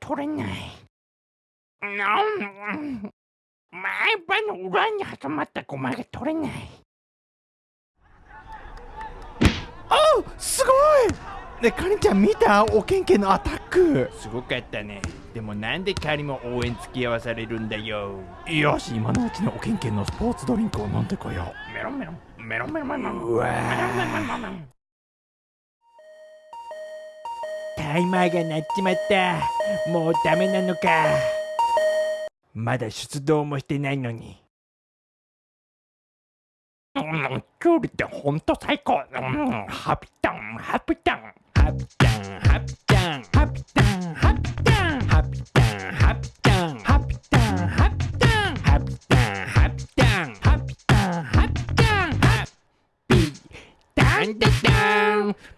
取れない。前歯の裏に挟まったゴマが取れない。あすごいねかりん。ちゃん。見たおけん。けん。のアタックすごかったねでもなん。でかりも応援付き合わされるん。だよよし今のうちのおけん。けん。のスポーツドリンクを飲ん。でこようメロンメロンメロンメロンメロンメロメロンメロンメロンタイマーが鳴っちまった。もうダメなのか。まだ出動もしてないのに。キュウリってほんと最高。うん。ハピタン。ハピタン。ハピタン。ハピタン。ハピタン。ハピタン。ハピタン。ハピタン。ハピタン。ハピタン。ハピタン。ハピタン。ハピタン。ハピタン。ハピタン。ハピタン。ハピタン。